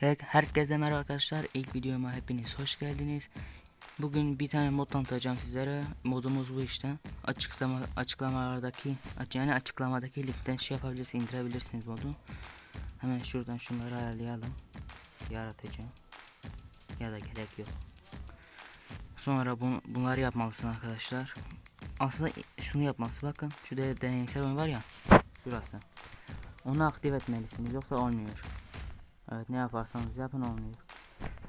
Her- Herkese merhaba arkadaşlar. İlk videoma hepiniz hoş geldiniz. Bugün bir tane mod tanıtacağım sizlere. Modumuz bu işte. Açıklama açıklamalardaki aç- yani açıklamadaki linkten şey yapabilirsiniz, indirebilirsiniz modu. Hemen şuradan şunları ayarlayalım. Yaratıcı. Ya da gerek yok. Sonra bu, bunları yapmalısın arkadaşlar. Aslında şunu yapması bakın. Şu de deneyimsel oyun var ya. Şurası. Onu aktif etmelisiniz yoksa olmuyor. Evet ne yaparsanız yapın olmuyor.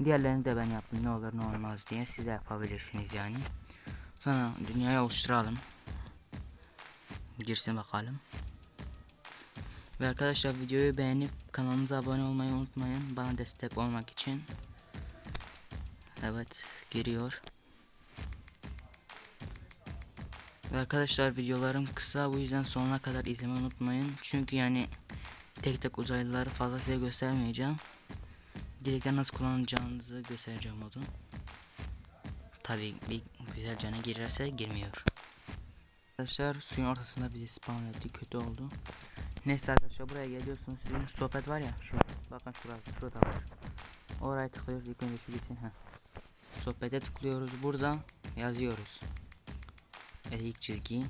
Diğerlerini de ben yaptım ne olur ne olmaz diye siz de yapabilirsiniz yani. Sonra dünyayı oluşturalım. Girsin bakalım. Ve arkadaşlar videoyu beğenip kanalımıza abone olmayı unutmayın. Bana destek olmak için. Evet giriyor. Ve arkadaşlar videolarım kısa bu yüzden sonuna kadar izlemeyi unutmayın. Çünkü yani tek tek uzaylıları fazla size göstermeyeceğim. Direkten nasıl kullanacağınızı göstereceğim modu. Tabi bir güzel cana girerse girmiyor. Arkadaşlar suyun ortasında bizi spawn etti kötü oldu. Neyse arkadaşlar buraya geliyorsunuz suyun sohbet var ya şu bakın şurası şurada var. Oraya tıklıyoruz ilk önce şu gitsin. Heh. Sohbete tıklıyoruz burada yazıyoruz. Evet ilk çizgi.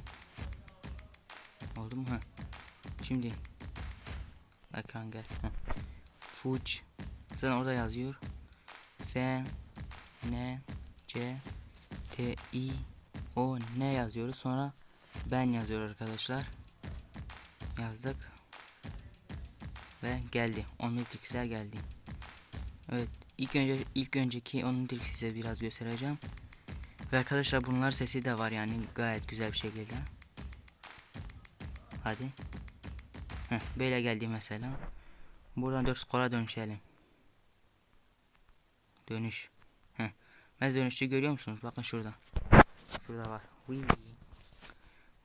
Oldu mu? Heh. Şimdi ekran gel. Heh. Fuj. Zaten orada yazıyor. F N C T I O N yazıyoruz. Sonra ben yazıyor arkadaşlar. Yazdık. Ve geldi. Omnitrix'ler geldi. Evet. ilk önce ilk önceki Omnitrix size biraz göstereceğim. Ve arkadaşlar bunlar sesi de var yani gayet güzel bir şekilde. Hadi. Böyle geldi mesela. Buradan 4 skora dönüşelim. Dönüş. Heh. Dönüşü görüyor musunuz? Bakın şurada. Şurada var.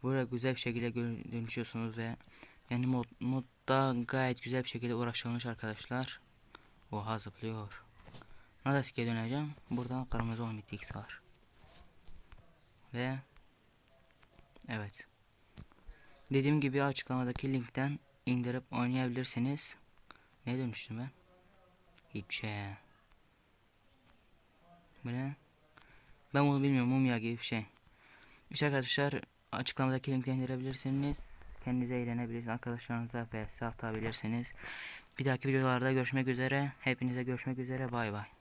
Burada güzel bir şekilde dönüşüyorsunuz ve yani mod, modda gayet güzel bir şekilde uğraşılmış arkadaşlar. Oha zıplıyor. Nasıl döneceğim? Buradan kırmızı 10 x var. Ve evet. Dediğim gibi açıklamadaki linkten indirip oynayabilirsiniz. Ne dönüştüm ben? Hiçbir şey. Bu ne? Ben bunu bilmiyorum. Mumya gibi bir şey. İşte arkadaşlar açıklamadaki linkten indirebilirsiniz. Kendinize eğlenebilirsiniz. Arkadaşlarınıza vs atabilirsiniz. Bir dahaki videolarda görüşmek üzere. Hepinize görüşmek üzere. Bay bay.